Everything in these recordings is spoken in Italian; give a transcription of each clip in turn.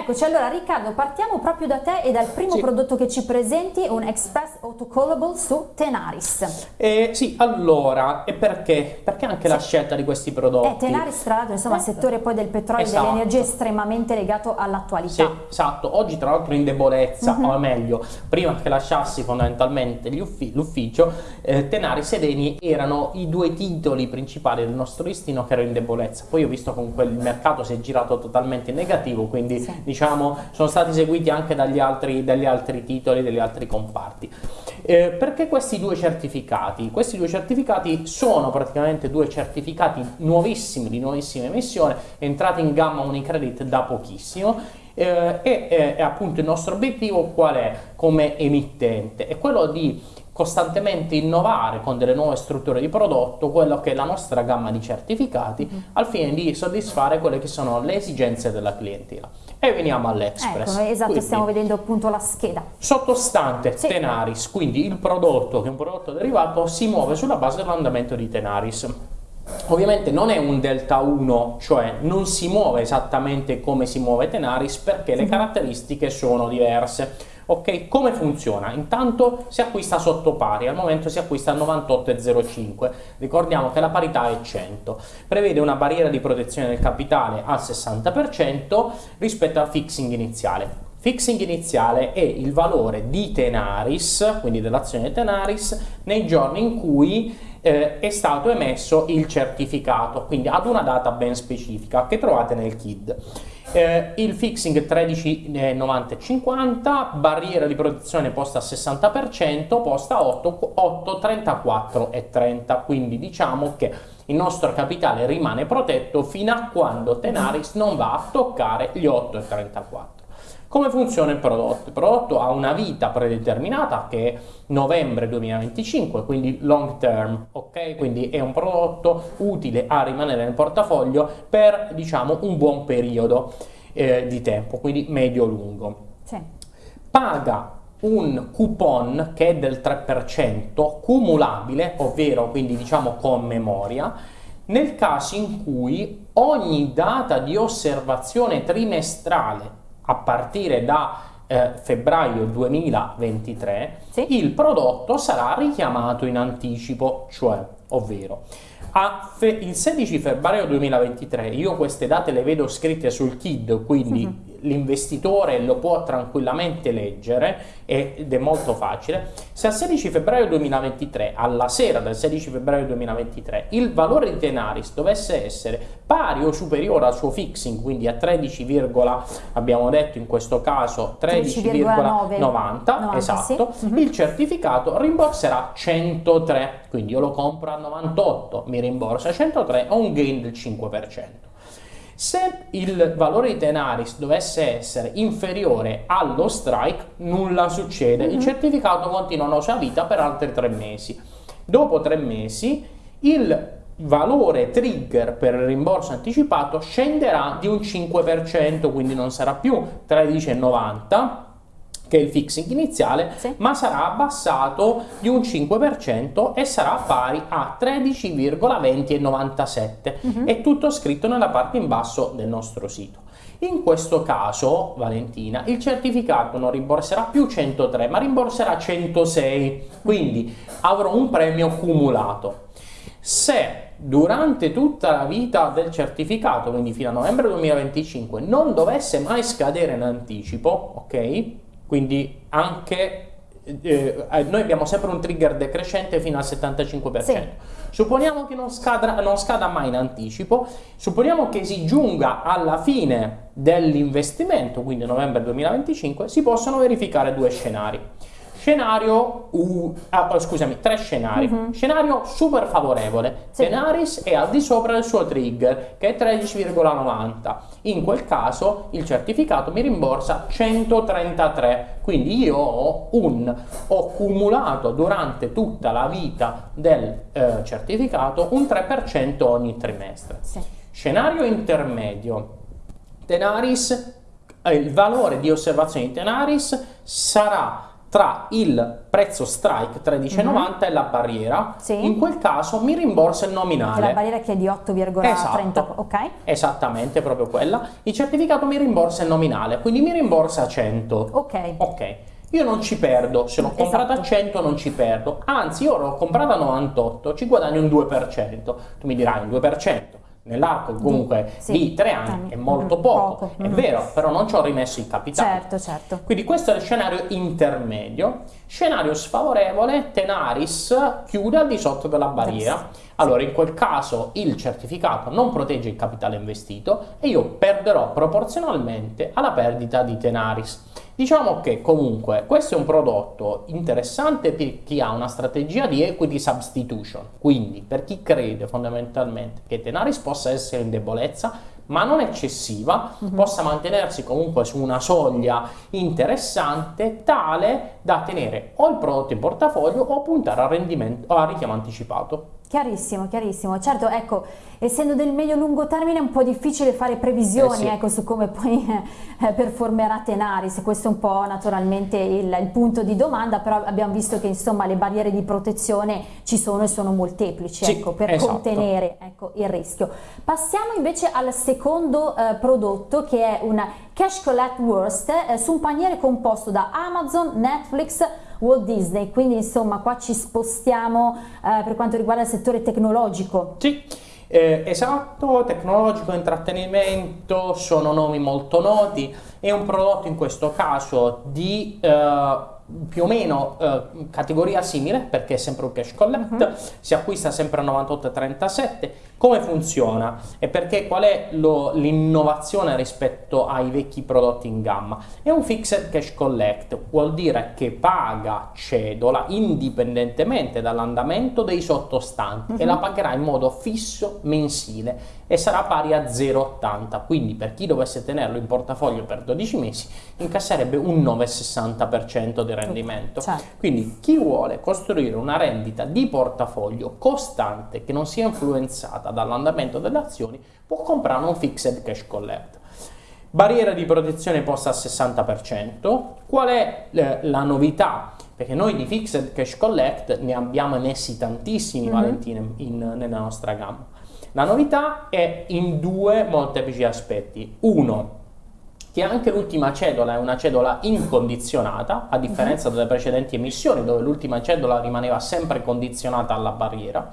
Eccoci, allora Riccardo, partiamo proprio da te e dal primo sì. prodotto che ci presenti, un Express Autocallable su Tenaris. Eh, sì, allora, e perché? Perché anche sì. la scelta di questi prodotti? Eh, Tenaris, tra l'altro, insomma, il settore poi del petrolio esatto. e dell'energia estremamente legato all'attualità. Sì, esatto. Oggi, tra l'altro, in debolezza, mm -hmm. o meglio, prima che lasciassi fondamentalmente l'ufficio, eh, Tenaris ed Eni erano i due titoli principali del nostro listino che erano in debolezza. Poi ho visto comunque il mercato si è girato totalmente in negativo, quindi sì diciamo, sono stati seguiti anche dagli altri, dagli altri titoli, dagli altri comparti. Eh, perché questi due certificati? Questi due certificati sono praticamente due certificati nuovissimi, di nuovissima emissione, entrati in gamma Unicredit da pochissimo eh, e eh, appunto il nostro obiettivo qual è come emittente? È quello di costantemente innovare con delle nuove strutture di prodotto quello che è la nostra gamma di certificati mm. al fine di soddisfare quelle che sono le esigenze della clientela. E veniamo all'Express. Ecco, esatto, quindi, stiamo vedendo appunto la scheda. Sottostante sì. Tenaris, quindi il prodotto che è un prodotto derivato si muove sulla base dell'andamento di Tenaris. Ovviamente non è un delta 1, cioè non si muove esattamente come si muove Tenaris perché le caratteristiche sono diverse. Ok, come funziona? Intanto si acquista sotto pari, al momento si acquista a 98,05, ricordiamo che la parità è 100, prevede una barriera di protezione del capitale al 60% rispetto al fixing iniziale. Fixing iniziale è il valore di Tenaris, quindi dell'azione Tenaris, nei giorni in cui eh, è stato emesso il certificato, quindi ad una data ben specifica che trovate nel KID. Eh, il fixing 13,90,50, barriera di protezione posta a 60%, posta a 8, 8 34 e 30, quindi diciamo che il nostro capitale rimane protetto fino a quando Tenaris non va a toccare gli 8,34. Come funziona il prodotto? Il prodotto ha una vita predeterminata che è novembre 2025, quindi long term, ok? Quindi è un prodotto utile a rimanere nel portafoglio per, diciamo, un buon periodo eh, di tempo, quindi medio-lungo. Sì. Paga un coupon che è del 3% cumulabile, ovvero quindi diciamo con memoria, nel caso in cui ogni data di osservazione trimestrale a partire da eh, febbraio 2023 sì. il prodotto sarà richiamato in anticipo, cioè, ovvero il 16 febbraio 2023, io queste date le vedo scritte sul KID, quindi uh mhm. L'investitore lo può tranquillamente leggere ed è molto facile. Se al 16 febbraio 2023, alla sera del 16 febbraio 2023, il valore di Tenaris dovesse essere pari o superiore al suo fixing, quindi a 13, abbiamo detto in questo caso 13,90, esatto, sì. mhm. il certificato rimborserà 103, quindi io lo compro a 98, mi rimborsa 103, ho un gain del 5%. Se il valore di Tenaris dovesse essere inferiore allo strike, nulla succede, mm -hmm. il mhm. certificato continua la sua vita per altri tre mesi. Dopo tre mesi il valore trigger per il rimborso anticipato scenderà di un 5%, quindi non sarà più 13,90 che è il fixing iniziale, sì. ma sarà abbassato di un 5% e sarà pari a 13,2097. Uh -huh. È tutto scritto nella parte in basso del nostro sito. In questo caso, Valentina, il certificato non rimborserà più 103, ma rimborserà 106, quindi avrò un premio cumulato. Se durante tutta la vita del certificato, quindi fino a novembre 2025, non dovesse mai scadere in anticipo, ok? Quindi anche eh, eh, noi abbiamo sempre un trigger decrescente fino al 75%. Sì. Supponiamo che non scada, non scada mai in anticipo, supponiamo che si giunga alla fine dell'investimento, quindi novembre 2025, si possono verificare due scenari. Scenario, uh, ah, oh, scusami, tre scenari. Uh mhm. -huh. Scenario super favorevole. Sì. Tenaris è al di sopra del suo trigger, che è 13,90. In quel caso il certificato mi rimborsa 133. Quindi io ho, un, ho cumulato durante tutta la vita del eh, certificato un 3% ogni trimestre. Sì. Scenario intermedio. Tenaris, eh, il valore di osservazione di Tenaris sarà tra il prezzo strike 13,90 mm -hmm. e la barriera, sì. in quel caso mi rimborsa il nominale. La barriera che è di 8,30 esatto. ok? Esattamente, proprio quella. Il certificato mi rimborsa il nominale, quindi mi rimborsa 100. Ok. Ok. Io non ci perdo, se l'ho comprata esatto. a 100 non ci perdo, anzi io l'ho comprata a 98, ci guadagno un 2%. Tu mi dirai un 2%, nell'arco comunque sì, di tre anni, anni, è molto poco, poco. è mm. vero, però non ci ho rimesso il capitale. Certo, certo. Quindi questo è il scenario intermedio. Scenario sfavorevole, Tenaris chiude al di sotto della barriera. Allora in quel caso il certificato non protegge il capitale investito e io perderò proporzionalmente alla perdita di Tenaris. Diciamo che comunque questo è un prodotto interessante per chi ha una strategia di equity substitution, quindi per chi crede fondamentalmente che Tenaris possa essere in debolezza, ma non eccessiva, mhm. -huh. possa mantenersi comunque su una soglia interessante tale da tenere o il prodotto in portafoglio o puntare al rendimento al richiamo anticipato. Chiarissimo, chiarissimo. Certo, ecco, essendo del medio-lungo termine è un po' difficile fare previsioni eh sì. ecco, su come poi eh, performerà Tenaris, questo è un po' naturalmente il, il, punto di domanda, però abbiamo visto che insomma le barriere di protezione ci sono e sono molteplici sì, ecco, per esatto. contenere ecco, il rischio. Passiamo invece al secondo eh, prodotto che è un Cash Collect Worst eh, su un paniere composto da Amazon, Netflix, Walt Disney, quindi insomma qua ci spostiamo eh, per quanto riguarda il settore tecnologico. Sì. Eh, esatto, tecnologico, intrattenimento, sono nomi molto noti, è un prodotto in questo caso di eh, più o meno eh, categoria simile perché è sempre un cash collect, uh mhm. -huh. si acquista sempre a 98,37. Come funziona e perché qual è l'innovazione rispetto ai vecchi prodotti in gamma? È un fixed cash collect, vuol dire che paga cedola indipendentemente dall'andamento dei sottostanti uh -huh. e la mhm. pagherà in modo fisso mensile e sarà pari a 0,80. Quindi per chi dovesse tenerlo in portafoglio per 12 mesi incasserebbe un 9,60% del rendimento. Certo. Quindi chi vuole costruire una rendita di portafoglio costante che non sia influenzata dall'andamento delle azioni può comprare un fixed cash collect. Barriera di protezione posta al 60%. Qual è eh, la novità? Perché noi di fixed cash collect ne abbiamo messi tantissimi, mm -hmm. Valentine, in, nella nostra gamma. La novità è in due molteplici aspetti. Uno, che anche l'ultima cedola è una cedola incondizionata, a differenza delle precedenti emissioni dove l'ultima cedola rimaneva sempre condizionata alla barriera.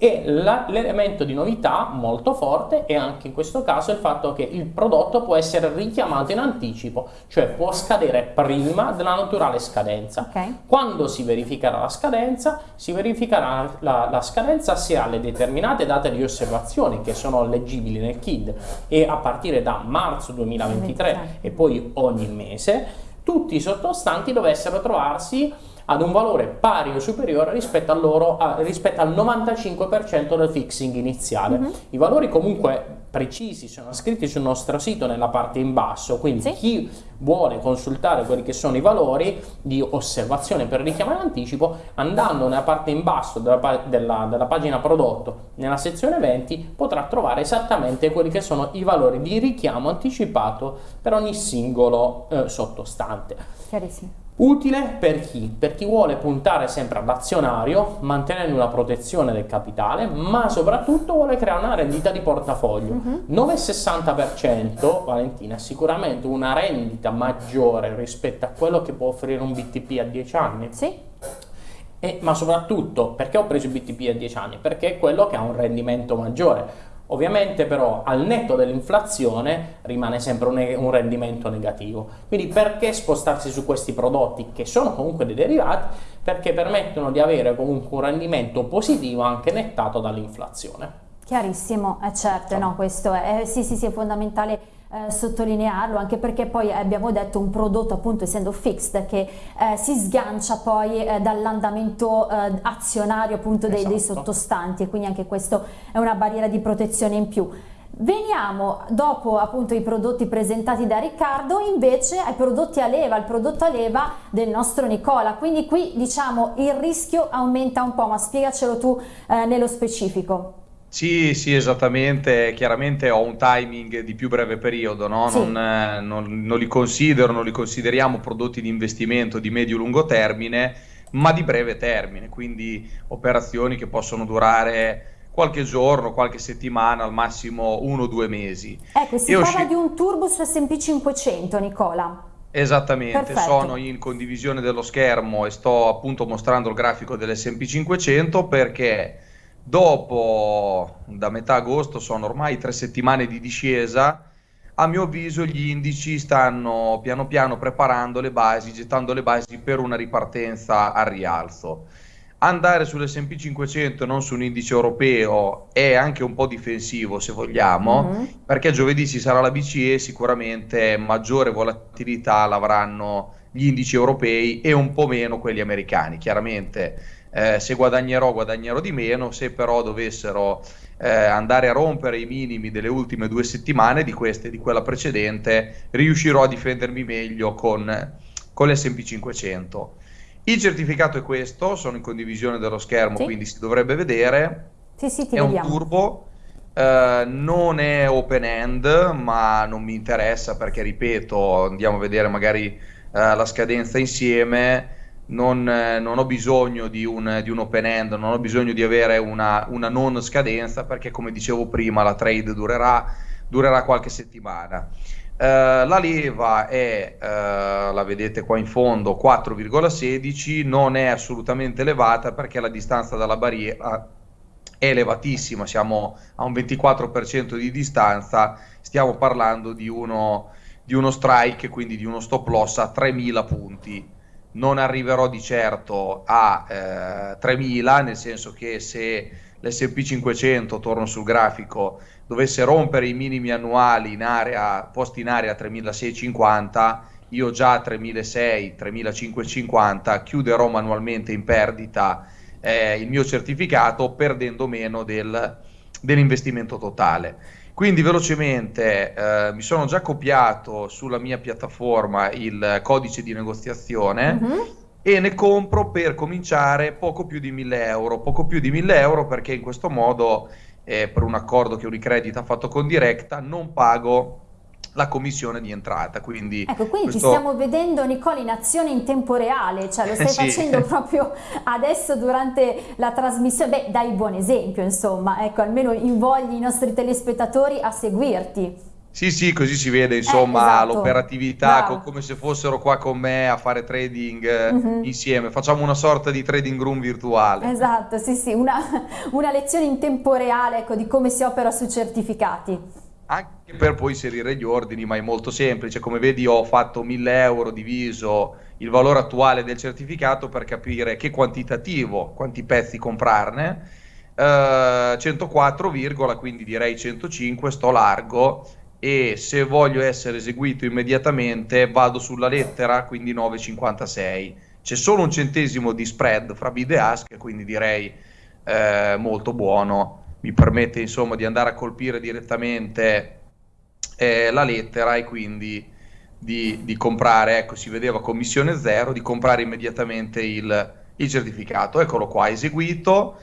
E l'elemento di novità molto forte è anche in questo caso il fatto che il prodotto può essere richiamato in anticipo, cioè può scadere prima della naturale scadenza. Okay. Quando si verificherà la scadenza, si verificherà la, la, scadenza se ha le determinate date di osservazione che sono leggibili nel KID e a partire da marzo 2023 2023. e poi ogni mese, tutti i sottostanti dovessero trovarsi ad un valore pari o superiore rispetto, loro, a, rispetto al 95% del fixing iniziale. Mm -hmm. I valori comunque precisi sono scritti sul nostro sito nella parte in basso, quindi sì. chi vuole consultare quelli che sono i valori di osservazione per richiamo in anticipo, andando nella parte in basso della, della, della pagina prodotto, nella sezione eventi, potrà trovare esattamente quelli che sono i valori di richiamo anticipato per ogni singolo eh, sottostante. Chiarissimo. Utile per chi? Per chi vuole puntare sempre all'azionario, mantenendo una protezione del capitale, ma soprattutto vuole creare una rendita di portafoglio. Uh -huh. 9,60% Valentina è sicuramente una rendita maggiore rispetto a quello che può offrire un BTP a 10 anni. Sì. E, ma soprattutto perché ho preso il BTP a 10 anni? Perché è quello che ha un rendimento maggiore. Ovviamente però al netto dell'inflazione rimane sempre un, un, rendimento negativo. Quindi perché spostarsi su questi prodotti che sono comunque dei derivati? Perché permettono di avere comunque un rendimento positivo anche nettato dall'inflazione. Chiarissimo, è certo, no, questo è, sì, sì, sì, è fondamentale eh, sottolinearlo anche perché poi abbiamo detto un prodotto appunto essendo fixed che eh, si sgancia poi eh, dall'andamento eh, azionario appunto dei, esatto. dei sottostanti e quindi anche questo è una barriera di protezione in più. Veniamo dopo appunto i prodotti presentati da Riccardo invece ai prodotti a leva, al prodotto a leva del nostro Nicola, quindi qui diciamo il rischio aumenta un po', ma spiegacelo tu eh, nello specifico. Sì, sì, esattamente. Chiaramente ho un timing di più breve periodo, no? Sì. Non, eh, non- non li considero, non li consideriamo prodotti di investimento di medio-lungo termine, ma di breve termine, quindi operazioni che possono durare qualche giorno, qualche settimana, al massimo uno o due mesi. Ecco, si E parla di un turbo su S&P 500, Nicola. Esattamente, sono Perfetto. in condivisione dello schermo e sto appunto mostrando il grafico dell'S&P 500 perché dopo, da metà agosto, sono ormai tre settimane di discesa, a mio avviso gli indici stanno piano piano preparando le basi, gettando le basi per una ripartenza al rialzo. Andare sull'S&P 500 e non su un indice europeo è anche un po' difensivo se vogliamo, Mhm. perché giovedì ci sarà la BCE, sicuramente maggiore volatilità l'avranno gli indici europei e un po' meno quelli americani. Chiaramente eh, se guadagnerò guadagnerò di meno, se però dovessero eh, andare a rompere i minimi delle ultime due settimane, di queste e di quella precedente, riuscirò a difendermi meglio con, con l'S&P 500. Il certificato è questo, sono in condivisione dello schermo, Sì, quindi si dovrebbe vedere. sì, sì, ti È un vediamo. turbo, eh, non è open end, ma non mi interessa perché, ripeto, andiamo a vedere magari eh, la scadenza insieme. Non, eh, non ho bisogno di un, di un open end, non ho bisogno di avere una, una non scadenza perché, come dicevo prima, la trade durerà, durerà qualche settimana. Eh, la leva è, eh, la vedete qua in fondo, 4,16, non è assolutamente elevata perché la distanza dalla barriera è elevatissima, siamo a un 24% di distanza, stiamo parlando di uno, di uno strike, quindi di uno stop loss a 3000 punti. Non arriverò di certo a eh, 3000, nel senso che se l'S&P 500, torno sul grafico, dovesse rompere i minimi annuali in area, posti in area 3650, io già a 3600, 3550 chiuderò manualmente in perdita eh, il mio certificato perdendo meno del, dell'investimento totale. Quindi velocemente eh, mi sono già copiato sulla mia piattaforma il codice di negoziazione Mhm. e ne compro per cominciare poco più di 1000 euro, poco più di 1000 euro perché in questo modo, eh, per un accordo che Unicredit ha fatto con Directa, non pago la commissione di entrata. Quindi Ecco, quindi ti questo stiamo vedendo Nicola in azione in tempo reale, cioè lo stai sì. facendo proprio adesso durante la trasmissione. Beh, dai buon esempio, insomma, ecco, almeno invogli i nostri telespettatori a seguirti. Sì, sì, così si vede Eh, insomma esatto, l'operatività, co- come se fossero qua con me a fare trading eh, Mhm. insieme. Facciamo una sorta di trading room virtuale. Esatto, sì, sì, una, una lezione in tempo reale, ecco, di come si opera sui certificati. Anche per poi inserire gli ordini, ma è molto semplice. Come vedi, ho fatto 1000 euro diviso il valore attuale del certificato per capire che quantitativo, quanti pezzi comprarne. Eh, 104, quindi direi 105, sto largo e se voglio essere eseguito immediatamente vado sulla lettera, quindi 9,56. C'è solo un centesimo di spread fra bid e ask, quindi direi eh, molto buono. Mi permette insomma di andare a colpire direttamente eh, la lettera e quindi di, di comprare, ecco si vedeva commissione zero, di comprare immediatamente il, il certificato. Eccolo qua, eseguito.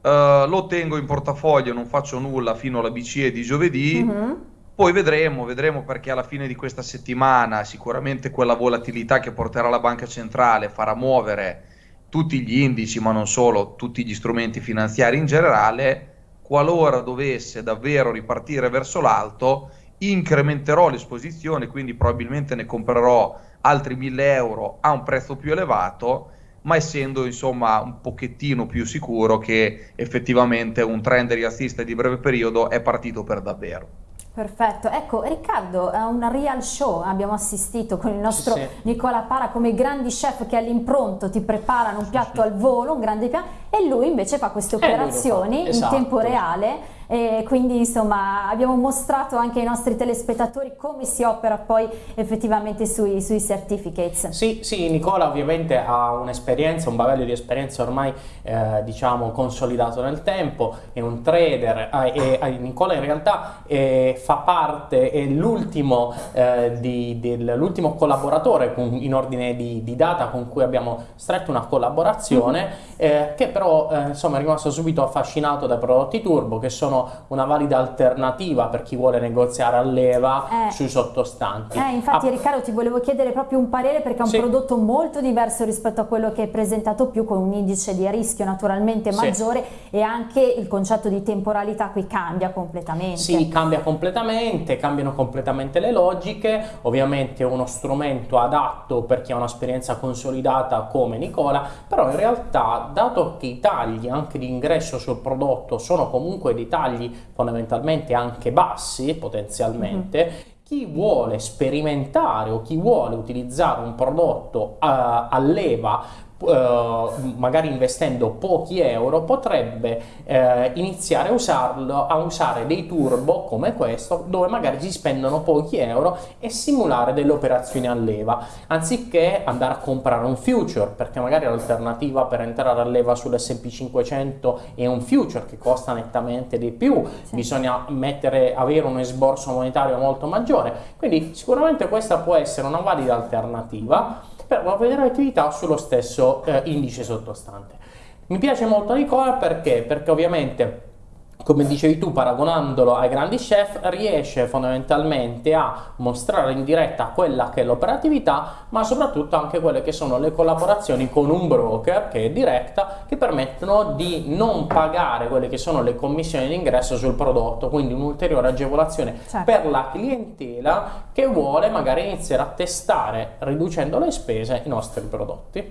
Eh, lo tengo in portafoglio, non faccio nulla fino alla BCE di giovedì. Mhm. Poi vedremo, vedremo perché alla fine di questa settimana sicuramente quella volatilità che porterà la banca centrale farà muovere tutti gli indici, ma non solo, tutti gli strumenti finanziari in generale. Qualora dovesse davvero ripartire verso l'alto, incrementerò l'esposizione, quindi probabilmente ne comprerò altri 1000 euro a un prezzo più elevato, ma essendo insomma un pochettino più sicuro che effettivamente un trend rialzista di breve periodo è partito per davvero. Perfetto, ecco Riccardo, a un real show abbiamo assistito con il nostro Sì, sì. Nicola Para come grandi chef che all'impronto ti preparano un piatto al volo, un grande piatto e lui invece fa queste lo fa, operazioni in esatto. tempo reale e quindi insomma abbiamo mostrato anche ai nostri telespettatori come si opera poi effettivamente sui, sui certificates. Sì, sì, Nicola ovviamente ha un'esperienza, un bagaglio di esperienza ormai eh, diciamo consolidato nel tempo, è un trader eh, eh, Nicola in realtà eh, fa parte, è l'ultimo l'ultimo collaboratore con, in ordine di, di, data con cui abbiamo stretto una collaborazione mm -hmm. che però insomma è rimasto subito affascinato dai prodotti turbo che sono una valida alternativa per chi vuole negoziare a leva sui sottostanti. infatti ah, Riccardo ti volevo chiedere proprio un parere perché è un sì. prodotto molto diverso rispetto a quello che hai presentato più con un indice di rischio naturalmente maggiore sì. e anche il concetto di temporalità qui cambia completamente. Sì, cambia completamente, cambiano completamente le logiche, ovviamente è uno strumento adatto per chi ha un'esperienza consolidata come Nicola, però in realtà dato che i tagli anche di ingresso sul prodotto sono comunque dei tagli fondamentalmente anche bassi potenzialmente, mm -hmm chi vuole sperimentare o chi vuole utilizzare un prodotto a, a leva magari investendo pochi euro potrebbe uh, iniziare a usarlo a usare dei turbo come questo dove magari si spendono pochi euro e simulare delle operazioni a leva anziché andare a comprare un future perché magari l'alternativa per entrare a leva sull'S&P 500 è un future che costa nettamente di più sì. bisogna mettere avere un esborso monetario molto maggiore quindi sicuramente questa può essere una valida alternativa per vedere l'attività sullo stesso eh, indice sottostante. Mi piace molto Nicola perché? Perché ovviamente come dicevi tu, paragonandolo ai grandi chef, riesce fondamentalmente a mostrare in diretta quella che è l'operatività, ma soprattutto anche quelle che sono le collaborazioni con un broker che è diretta, che permettono di non pagare quelle che sono le commissioni d'ingresso sul prodotto, quindi un'ulteriore agevolazione certo. per la clientela che vuole magari iniziare a testare, riducendo le spese, i nostri prodotti.